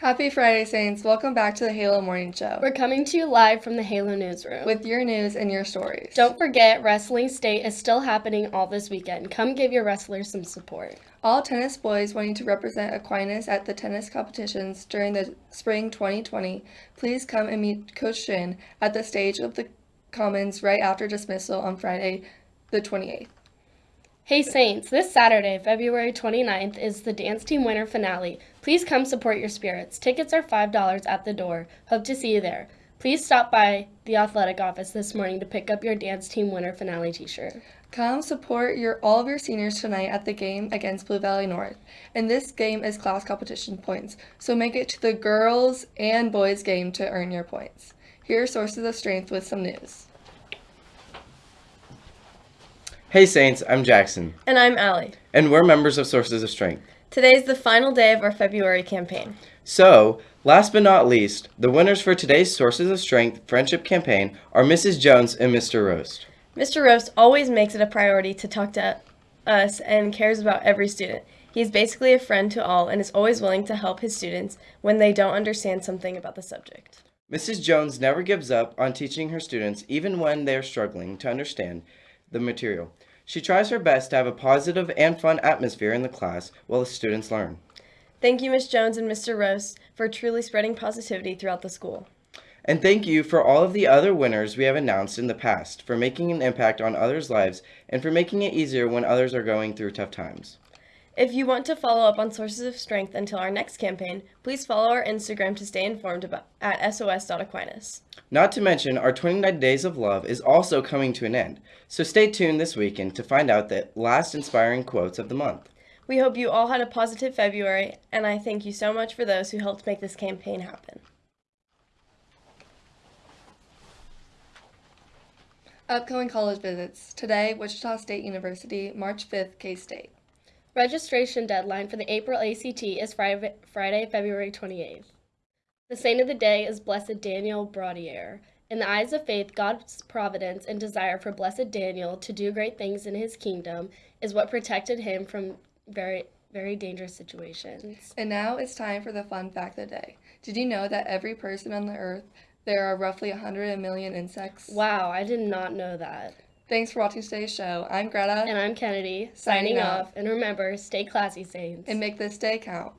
Happy Friday, Saints. Welcome back to the Halo Morning Show We're coming to you live from the Halo Newsroom. with your news and your stories. Don't forget, Wrestling State is still happening all this weekend. Come give your wrestlers some support. All tennis boys wanting to represent Aquinas at the tennis competitions during the spring 2020, please come and meet Coach Shin at the stage of the Commons right after dismissal on Friday, the 28th. Hey Saints, this Saturday, February 29th, is the Dance Team Winter Finale. Please come support your spirits. Tickets are $5 at the door. Hope to see you there. Please stop by the athletic office this morning to pick up your Dance Team Winter Finale t shirt. Come support your all of your seniors tonight at the game against Blue Valley North. And this game is class competition points, so make it to the girls and boys game to earn your points. Here are sources of strength with some news. Hey Saints, I'm Jackson, And I'm Allie. and we're members of Sources of Strength. Today is the final day of our February campaign. So, last but not least, the winners for today's Sources of Strength Friendship Campaign are Mrs. Jones and Mr. Roast. Mr. Roast always makes it a priority to talk to us and cares about every student. He is basically a friend to all and is always willing to help his students when they don't understand something about the subject. Mrs. Jones never gives up on teaching her students even when they are struggling to understand the material. She tries her best to have a positive and fun atmosphere in the class while the students learn. Thank you, Miss Jones and Mr. Rose, for truly spreading positivity throughout the school. And thank you for all of the other winners we have announced in the past for making an impact on others' lives and for making it easier when others are going through tough times. If you want to follow up on Sources of Strength until our next campaign, please follow our Instagram to stay informed about at sos.aquinas. Not to mention, our 29 Days of Love is also coming to an end, so stay tuned this weekend to find out the last inspiring quotes of the month. We hope you all had a positive February, and I thank you so much for those who helped make this campaign happen. Upcoming college visits. Today, Wichita State University, March 5th, K State. Registration deadline for the April ACT is Friday, Friday, February 28th. The saint of the day is Blessed Daniel Brottier. In the eyes of faith, God's providence and desire for Blessed Daniel to do great things in his kingdom is what protected him from very, very dangerous situations. And now it's time for the fun fact of the day. Did you know that every person on the earth, there are roughly 100 million insects? Wow, I did not know that. Thanks for watching today's show. I'm Greta, And I'm Kennedy, Signing signing off. off. And remember, stay classy, Saints. and make this day count.